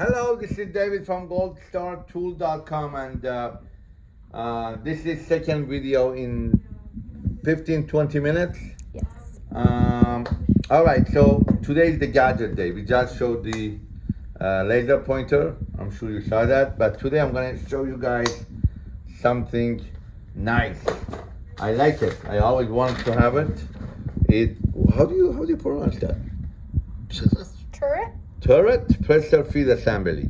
Hello, this is David from goldstartool.com and uh, uh, this is second video in 15 20 minutes. Yes. Um, all right, so today is the gadget day. We just showed the uh, laser pointer. I'm sure you saw that, but today I'm gonna show you guys something nice. I like it. I always wanted to have it. It. How do you how do you pronounce that? Turret? Turret pressure feed assembly.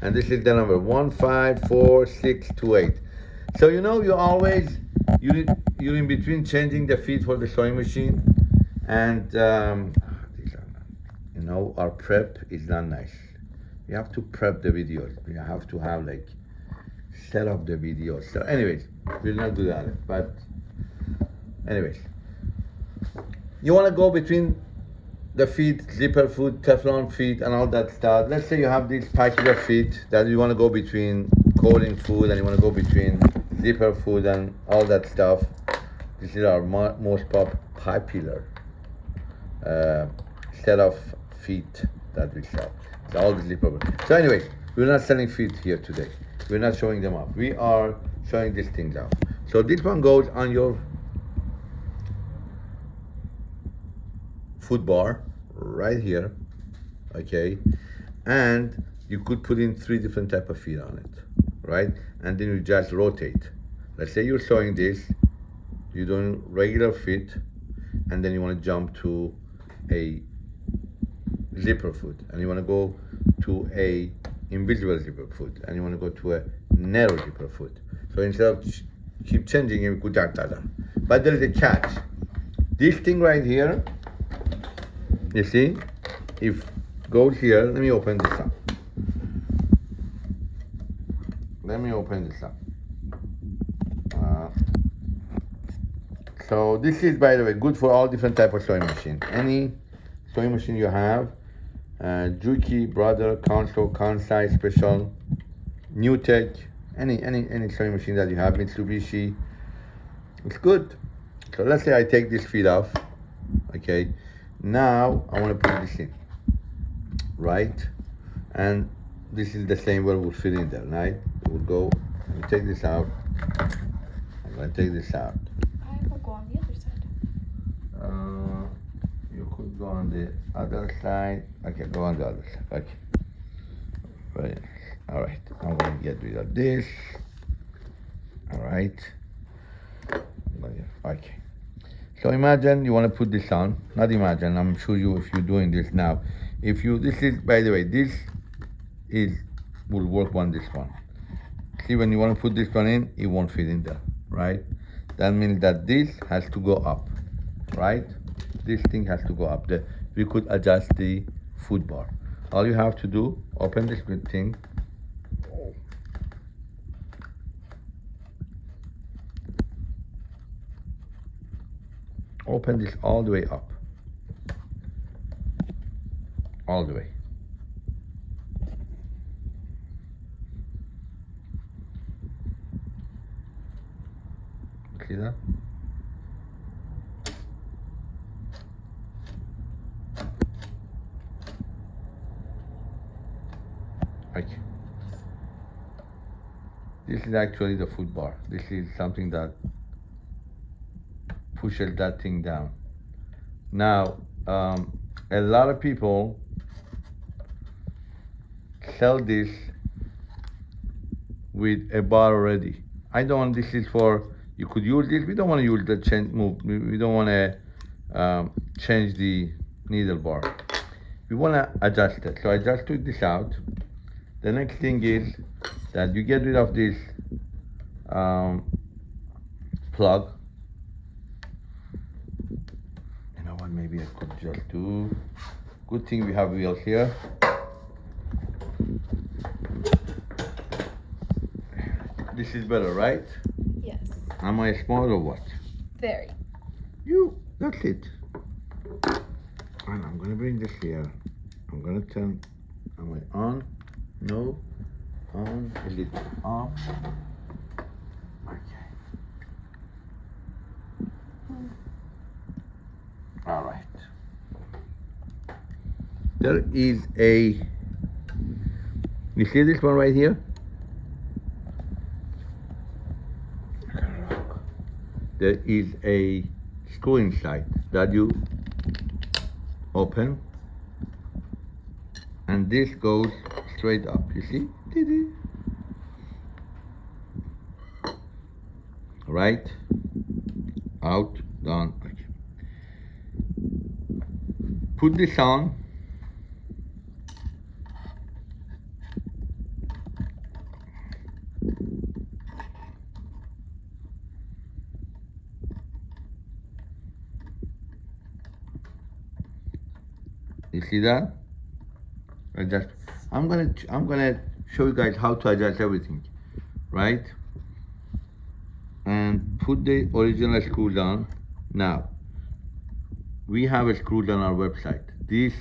And this is the number 154628. So you know you always, you're, you're in between changing the feed for the sewing machine and um, not, you know, our prep is not nice. You have to prep the videos. You have to have like, set up the videos. So anyways, we'll not do that. But anyways, you want to go between the feet, zipper foot, Teflon feet, and all that stuff. Let's say you have this package of feet that you want to go between coating food and you want to go between zipper foot and all that stuff. This is our mo most pop popular uh, set of feet that we sell. It's all zipper. So anyways, we're not selling feet here today. We're not showing them off. We are showing these things off. So this one goes on your food bar right here okay? And you could put in three different type of feet on it right? And then you just rotate. Let's say you're sewing this you're doing regular fit and then you want to jump to a zipper foot and you want to go to a invisible zipper foot and you want to go to a narrow zipper foot. So instead of keep changing you could that but there is a catch. This thing right here you see if go here let me open this up. Let me open this up. Uh, so this is by the way good for all different type of sewing machine. Any sewing machine you have uh, Juki, Brother, Consew, Kansai, Special, New Tech, any any any sewing machine that you have, Mitsubishi, it's good. So let's say I take this feet off, okay. Now I want to put this in, right? And this is the same where we'll fit in there, right? We'll go, let me take this out. I'm gonna take this out. I will go on the other side. Uh, you could go on the other side. Okay, go on the other side. Okay. Right. All right. I'm gonna get rid of this. All right. Okay. So imagine you want to put this on. Not imagine. I'm sure you, if you're doing this now, if you, this is, by the way, this is will work on this one. See, when you want to put this one in, it won't fit in there, right? That means that this has to go up, right? This thing has to go up. The, we could adjust the food bar. All you have to do, open this thing. Open this all the way up. All the way. See that? Okay. This is actually the food bar. This is something that pushes that thing down. Now, um, a lot of people sell this with a bar already. I don't. Want this is for you could use this. We don't want to use the change move. We don't want to um, change the needle bar. We want to adjust it. So I just took this out. The next thing is that you get rid of this um, plug. You know what? Maybe I could just do. Good thing we have wheels here. This is better, right? Yes. Am I smart or what? Very. You, that's it. And I'm gonna bring this here. I'm gonna turn, am I on? No. On, is it off? Okay. Hmm. All right. There is a You see this one right here? There is a screw inside that you open and this goes straight up. You see? Right, out, down. Okay. Put this on. You see that? Adjust. I'm gonna I'm gonna show you guys how to adjust everything, right? And put the original screws on. Now, we have a screws on our website. This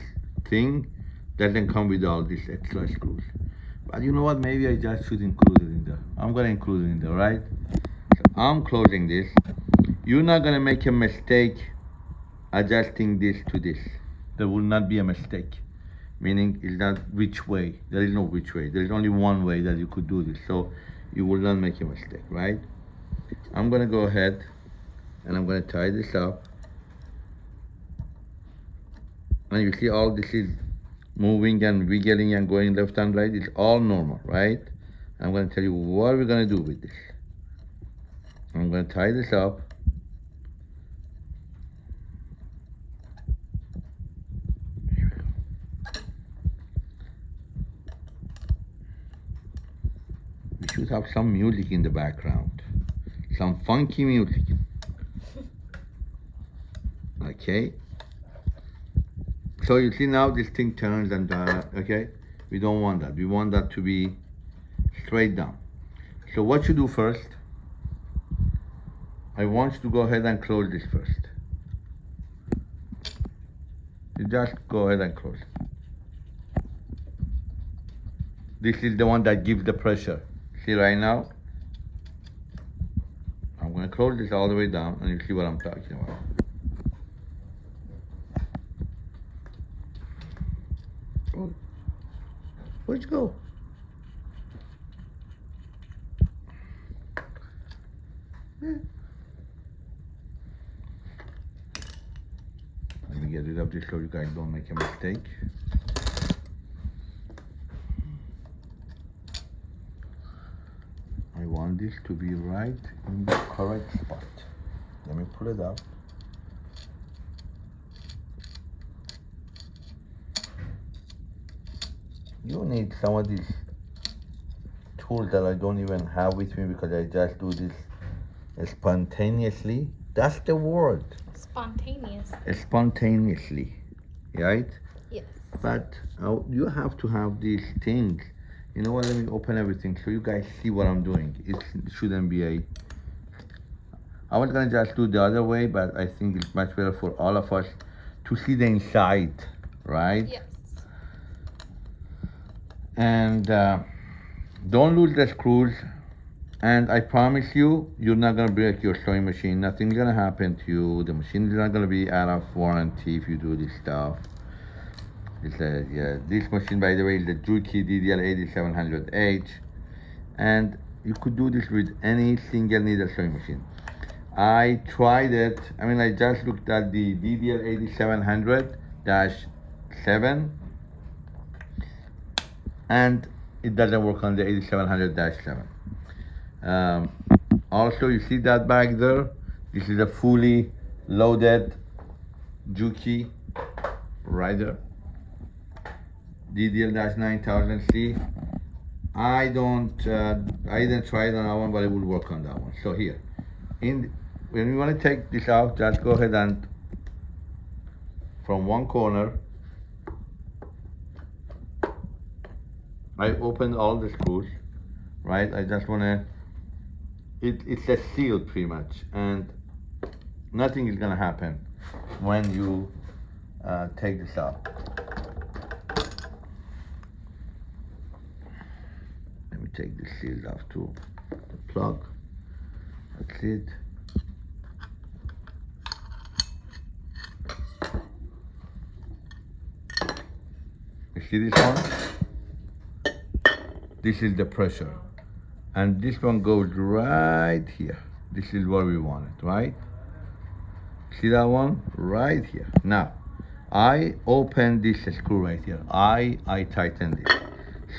thing doesn't come with all these extra screws. But you know what? Maybe I just should include it in there. I'm gonna include it in there, right? So I'm closing this. You're not gonna make a mistake adjusting this to this. There will not be a mistake. Meaning is not which way. There is no which way. There is only one way that you could do this. So you will not make a mistake, right? I'm gonna go ahead and I'm gonna tie this up. And you see all this is moving and wiggling and going left and right. It's all normal, right? I'm gonna tell you what we're gonna do with this. I'm gonna tie this up. We should have some music in the background. Some funky music. Okay. So you see now this thing turns and uh, okay, we don't want that. We want that to be straight down. So what you do first, I want you to go ahead and close this first. You just go ahead and close. This is the one that gives the pressure. See right now? I'm gonna close this all the way down and you see what I'm talking about. Where'd you go? Yeah. Let me get rid of this so you guys don't make a mistake. I want this to be right in the correct spot. Let me pull it up. Need some of these tools that I don't even have with me because I just do this spontaneously. That's the word, Spontaneous. spontaneously, right? Yes. But uh, you have to have these things. You know what? Let me open everything so you guys see what I'm doing. It shouldn't be a. I was gonna just do the other way, but I think it's much better for all of us to see the inside, right? Yes. And uh, don't lose the screws. And I promise you, you're not gonna break your sewing machine. Nothing's gonna happen to you. The machine is not gonna be out of warranty if you do this stuff. It's a, yeah, this machine, by the way, is the Juki DDL 8700H. And you could do this with any single needle sewing machine. I tried it. I mean, I just looked at the DDL 8700-7 and it doesn't work on the 8700-7. Um, also, you see that back there? This is a fully loaded Juki rider. DDL-9000C. I don't, uh, I didn't try it on that one, but it will work on that one. So here, in when you want to take this out, just go ahead and from one corner, I opened all the screws, right? I just want to, it, it's a seal pretty much, and nothing is gonna happen when you uh, take this out. Let me take the seals off too. The plug. That's it. You see this one? This is the pressure. And this one goes right here. This is where we want it right? See that one? Right here. Now I open this screw right here. I I tighten this.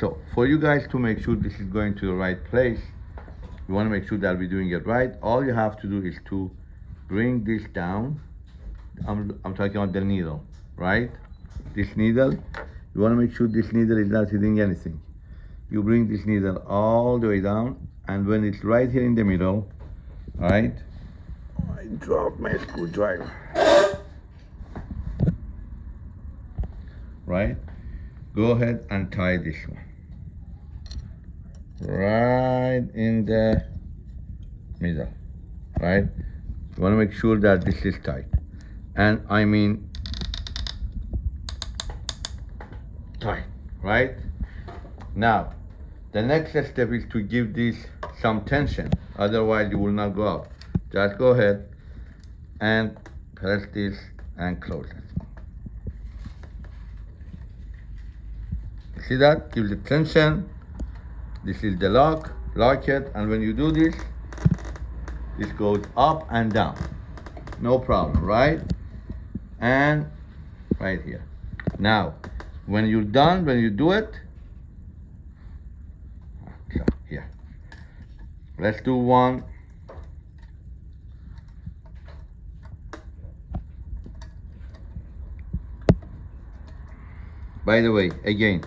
So for you guys to make sure this is going to the right place you want to make sure that we're doing it right all you have to do is to bring this down. I'm, I'm talking about the needle right? This needle you want to make sure this needle is not hitting anything you bring this needle all the way down and when it's right here in the middle all right? I dropped my screwdriver. Right? Go ahead and tie this one. Right in the middle right? You want to make sure that this is tight. And I mean tight right? Now the next step is to give this some tension otherwise it will not go out. Just go ahead and press this and close it. See that? Give the tension. This is the lock. Lock it. And when you do this this goes up and down. No problem right? And right here. Now when you're done when you do it so here let's do one. By the way again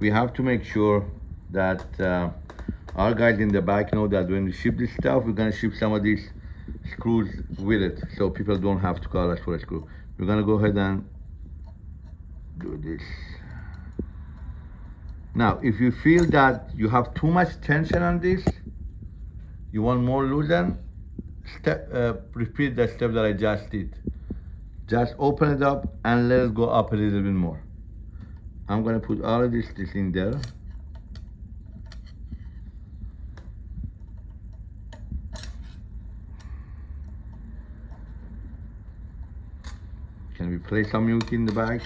we have to make sure that uh, our guys in the back know that when we ship this stuff we're gonna ship some of these screws with it so people don't have to call us for a screw. We're gonna go ahead and do this. Now if you feel that you have too much tension on this you want more loosen step uh, repeat the step that I just did. Just open it up and let it go up a little bit more. I'm gonna put all of this, this in there. Can we play some music in the back?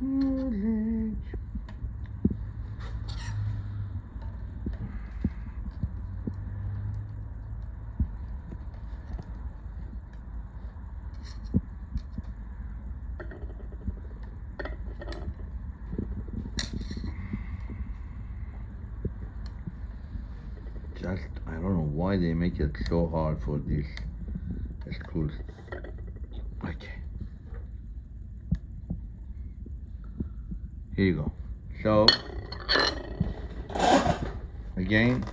Music. Just, I don't know why they make it so hard for these screws. Okay. Here you go. So, again,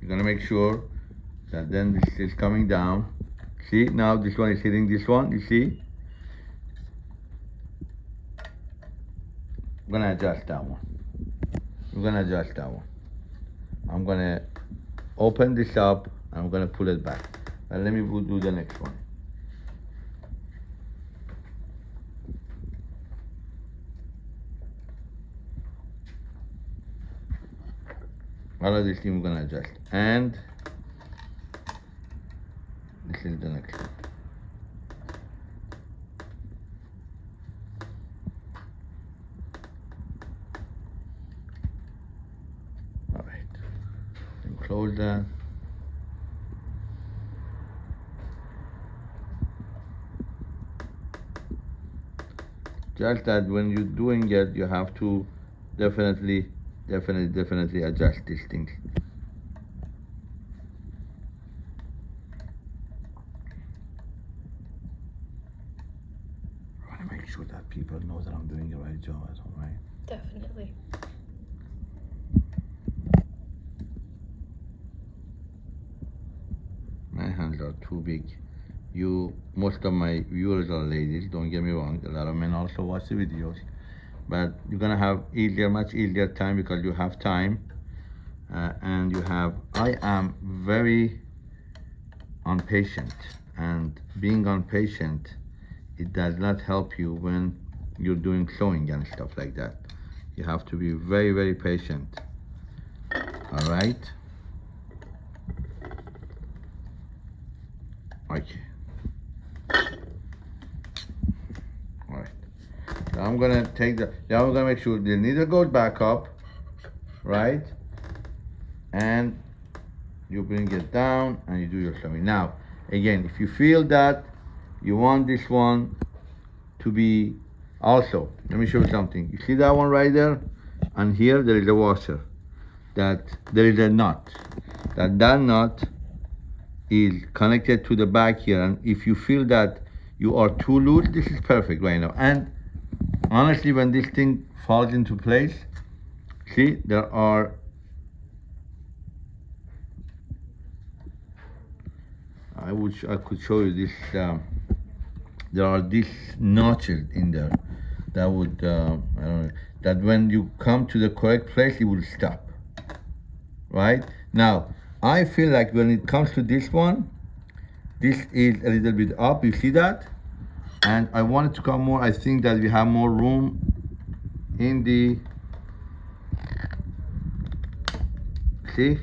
you're gonna make sure that then this is coming down. See, now this one is hitting this one, you see? I'm gonna adjust that one. I'm gonna adjust that one. I'm gonna open this up, I'm gonna pull it back. And let me do the next one. all of this thing we're gonna adjust and this is the next one close just that when you're doing it you have to definitely definitely definitely adjust these things I want to make sure that people know that I'm doing the right job as well, right? Definitely. My hands are too big. Of my viewers are ladies, don't get me wrong. A lot of men also watch the videos. But you're gonna have easier, much easier time because you have time. Uh, and you have, I am very impatient. And being impatient, it does not help you when you're doing sewing and stuff like that. You have to be very, very patient. All right? Okay. All right. Now I'm gonna take the, now I'm gonna make sure the needle goes back up. right? And you bring it down and you do your sewing. Now, again, if you feel that you want this one to be also, let me show you something. You see that one right there? And here there is a washer. That there is a nut. That that nut is connected to the back here. And if you feel that you are too loose, this is perfect right now. And honestly, when this thing falls into place, see, there are I would I could show you this. Um, there are these notches in there that would uh, I don't know that when you come to the correct place, it will stop. Right now, I feel like when it comes to this one, this is a little bit up. You see that? And I want it to come more. I think that we have more room in the. See?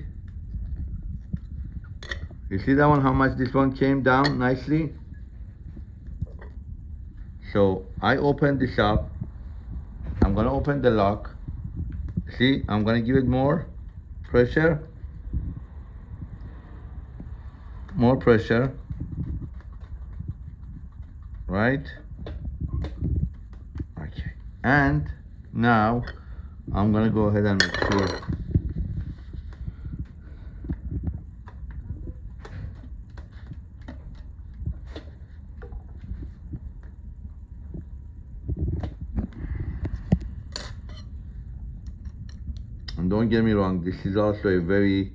You see that one, how much this one came down nicely? So I open this up. I'm gonna open the lock. See, I'm gonna give it more pressure. More pressure. Right? Okay. And now I'm gonna go ahead and make sure And don't get me wrong, this is also a very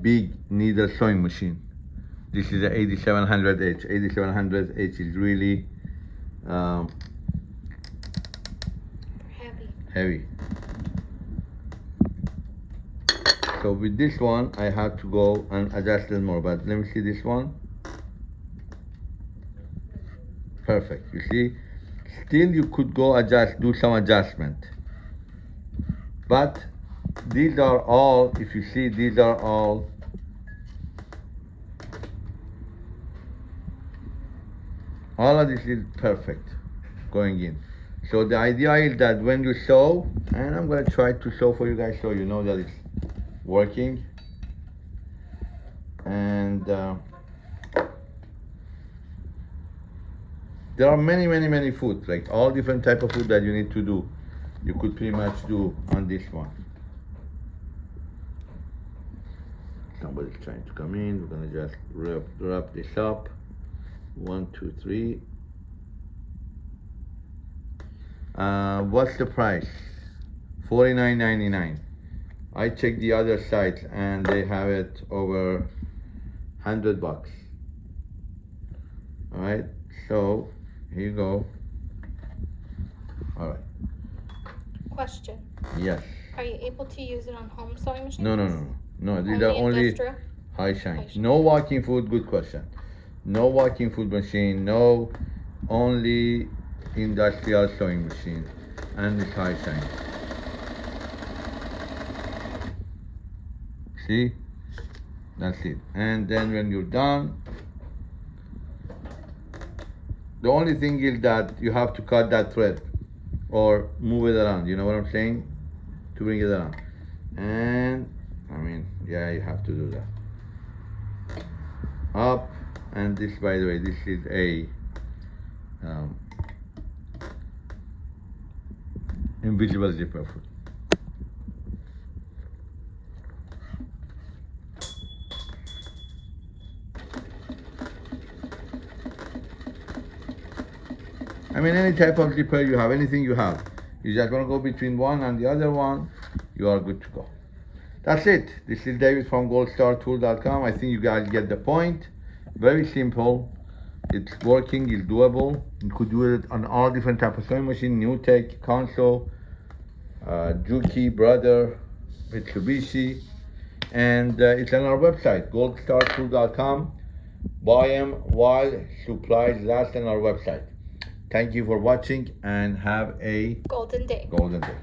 big needle sewing machine. This is a 8700H. 8700H is really um, Heavy. heavy. So with this one, I have to go and adjust it more. But let me see this one. Perfect. You see, still you could go adjust, do some adjustment. But these are all, if you see, these are all all of this is perfect going in. So the idea is that when you sew, and I'm gonna try to sew for you guys so you know that it's working. And uh, there are many, many, many food, like all different type of food that you need to do. You could pretty much do on this one. Somebody's trying to come in. We're gonna just wrap, wrap this up. One, two, three. Uh, what's the price? Forty-nine ninety-nine. I checked the other sites and they have it over hundred bucks. All right, so here you go. All right. Question. Yes. Are you able to use it on home sewing machines? No, no, no, no. No, these are only industrial? high shine. High shine. No walking foot. Good question. No walking foot machine. No, only industrial sewing machine, and it's high shine. See, that's it. And then when you're done, the only thing is that you have to cut that thread or move it around. You know what I'm saying? To bring it around. And I mean, yeah, you have to do that. Up, and this, by the way, this is a um, invisible zipper. foot. I mean, any type of zipper you have, anything you have. You just want to go between one and the other one, you are good to go. That's it. This is David from goldstartool.com. I think you guys get the point. Very simple. It's working, it's doable. You could do it on all different type of sewing machine, New Tech, Consew, uh, Juki, Brother, Mitsubishi. And uh, it's on our website, goldstartool.com. Buy them while supplies last on our website. Thank you for watching and have a Golden day. golden day.